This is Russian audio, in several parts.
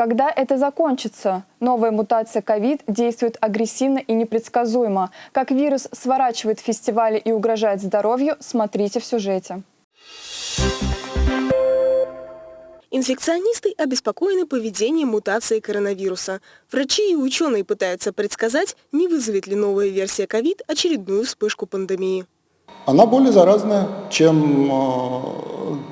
Когда это закончится? Новая мутация ковид действует агрессивно и непредсказуемо. Как вирус сворачивает фестивали и угрожает здоровью, смотрите в сюжете. Инфекционисты обеспокоены поведением мутации коронавируса. Врачи и ученые пытаются предсказать, не вызовет ли новая версия ковид очередную вспышку пандемии. Она более заразная, чем э,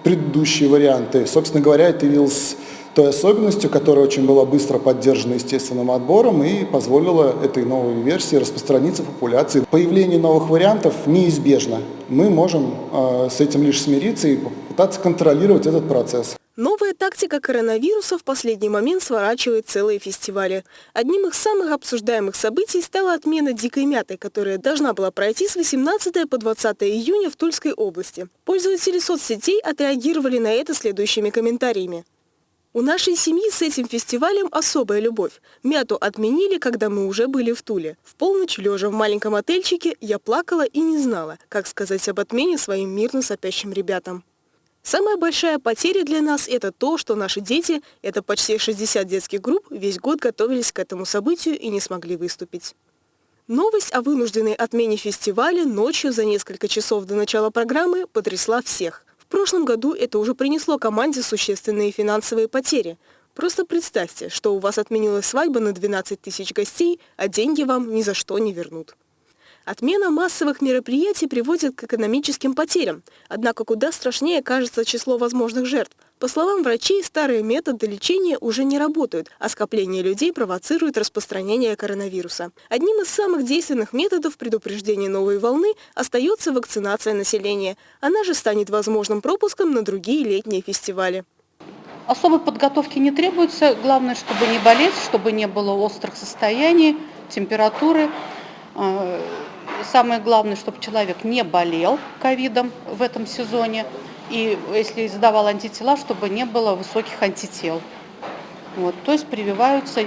предыдущие варианты. Собственно говоря, это явился той особенностью, которая очень была быстро поддержана естественным отбором и позволила этой новой версии распространиться в популяции. Появление новых вариантов неизбежно. Мы можем э, с этим лишь смириться и попытаться контролировать этот процесс. Новая тактика коронавируса в последний момент сворачивает целые фестивали. Одним из самых обсуждаемых событий стала отмена «Дикой мяты», которая должна была пройти с 18 по 20 июня в Тульской области. Пользователи соцсетей отреагировали на это следующими комментариями. У нашей семьи с этим фестивалем особая любовь. Мяту отменили, когда мы уже были в Туле. В полночь, лежа в маленьком отельчике, я плакала и не знала, как сказать об отмене своим мирно сопящим ребятам. Самая большая потеря для нас – это то, что наши дети, это почти 60 детских групп, весь год готовились к этому событию и не смогли выступить. Новость о вынужденной отмене фестиваля ночью за несколько часов до начала программы потрясла всех. Прошлом году это уже принесло команде существенные финансовые потери. Просто представьте, что у вас отменилась свадьба на 12 тысяч гостей, а деньги вам ни за что не вернут. Отмена массовых мероприятий приводит к экономическим потерям, однако куда страшнее кажется число возможных жертв. По словам врачей, старые методы лечения уже не работают, а скопление людей провоцирует распространение коронавируса. Одним из самых действенных методов предупреждения новой волны остается вакцинация населения. Она же станет возможным пропуском на другие летние фестивали. Особой подготовки не требуется. Главное, чтобы не болеть, чтобы не было острых состояний, температуры. А, самое главное, чтобы человек не болел ковидом в этом сезоне. И если сдавал антитела, чтобы не было высоких антител. Вот, то есть прививаются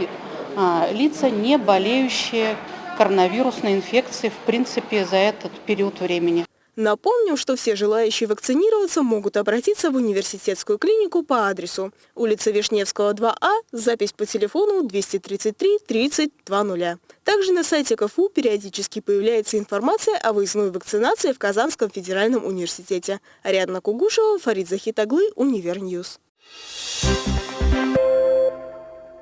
а, лица, не болеющие коронавирусной инфекцией, в принципе, за этот период времени. Напомним, что все желающие вакцинироваться могут обратиться в университетскую клинику по адресу улица Вишневского, 2А, запись по телефону 233 30 20. Также на сайте КФУ периодически появляется информация о выездной вакцинации в Казанском федеральном университете. Ариадна Кугушева, Фарид Захитаглы, Univer News. Thank you.